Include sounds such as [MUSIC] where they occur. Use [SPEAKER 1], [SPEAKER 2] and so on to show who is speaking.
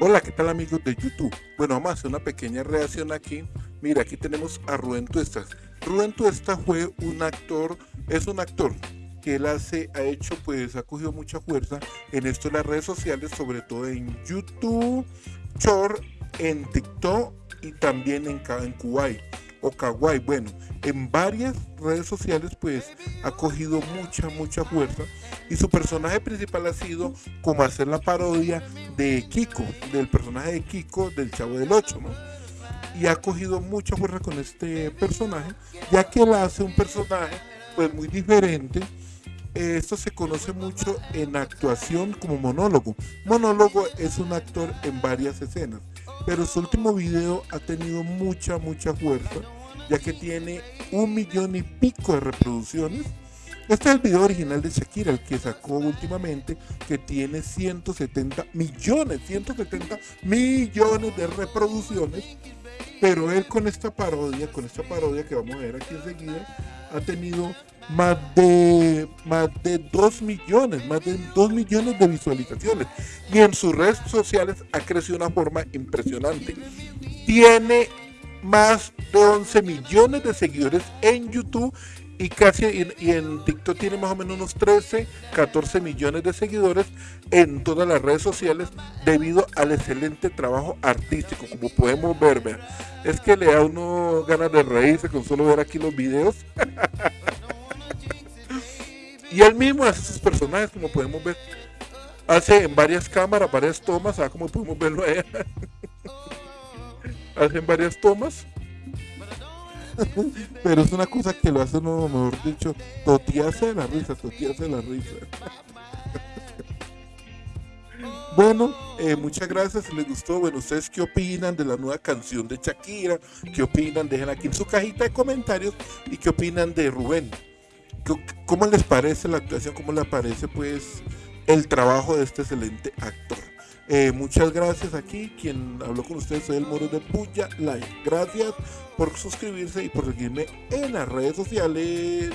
[SPEAKER 1] Hola, ¿qué tal amigos de YouTube? Bueno, vamos a hacer una pequeña reacción aquí. Mira, aquí tenemos a Rubén Tuestas. Rubén Tuestas fue un actor, es un actor que él hace, ha hecho, pues ha cogido mucha fuerza en esto de las redes sociales, sobre todo en YouTube, Short, en TikTok y también en, en Kuwait o Kawaii. Bueno, en varias redes sociales pues ha cogido mucha, mucha fuerza y su personaje principal ha sido como hacer la parodia de Kiko, del personaje de Kiko del Chavo del 8, ¿no? Y ha cogido mucha fuerza con este personaje, ya que él hace un personaje pues muy diferente. Esto se conoce mucho en actuación como monólogo. Monólogo es un actor en varias escenas pero su último video ha tenido mucha, mucha fuerza, ya que tiene un millón y pico de reproducciones. Este es el video original de Shakira, el que sacó últimamente, que tiene 170 millones, 170 millones de reproducciones. Pero él con esta parodia, con esta parodia que vamos a ver aquí enseguida, ha tenido más de más de 2 millones, más de 2 millones de visualizaciones. Y en sus redes sociales ha crecido de una forma impresionante. Tiene más 11 millones de seguidores en YouTube y casi y en TikTok tiene más o menos unos 13, 14 millones de seguidores en todas las redes sociales debido al excelente trabajo artístico, como podemos ver, Es que le da uno ganas de reírse con solo ver aquí los videos. [LAUGHS] y él mismo hace sus personajes, como podemos ver. Hace en varias cámaras, varias tomas, ah, como podemos verlo allá. [LAUGHS] hace en varias tomas [LAUGHS] Pero es una cosa que lo hace uno, mejor dicho, totearse de la risa, totearse de la risa. [LAUGHS] Bueno, eh, muchas gracias si les gustó. Bueno, ¿ustedes qué opinan de la nueva canción de Shakira? ¿Qué opinan? Dejen aquí en su cajita de comentarios. ¿Y qué opinan de Rubén? ¿Cómo les parece la actuación? ¿Cómo les parece pues el trabajo de este excelente actor? Eh, muchas gracias aquí. Quien habló con ustedes soy el Moro de Puya Live. Gracias por suscribirse y por seguirme en las redes sociales.